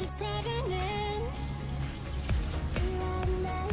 just pregnant. You are my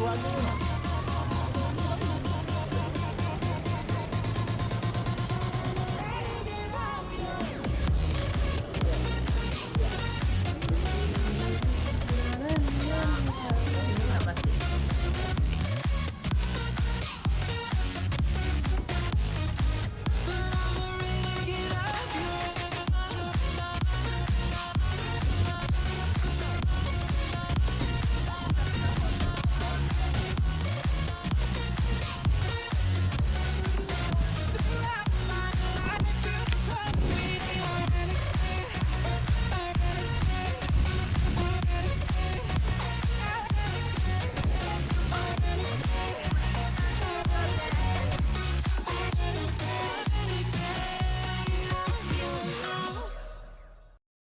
Thank you.